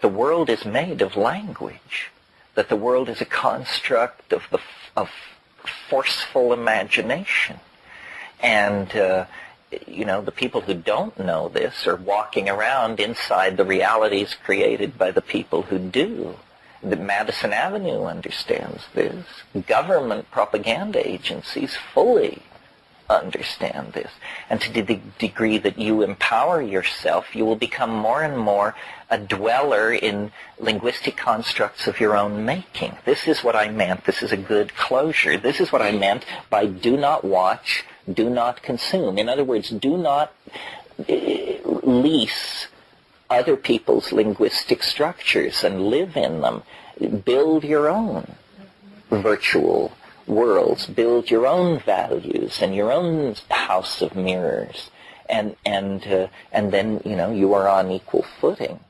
the world is made of language, that the world is a construct of, the, of forceful imagination. And, uh, you know, the people who don't know this are walking around inside the realities created by the people who do. The Madison Avenue understands this. Government propaganda agencies fully understand this. And to the degree that you empower yourself, you will become more and more a dweller in linguistic constructs of your own making. This is what I meant. This is a good closure. This is what I meant by do not watch, do not consume. In other words, do not eh, lease other people's linguistic structures and live in them. Build your own virtual worlds, build your own values and your own house of mirrors, and and uh, and then you know you are on equal footing.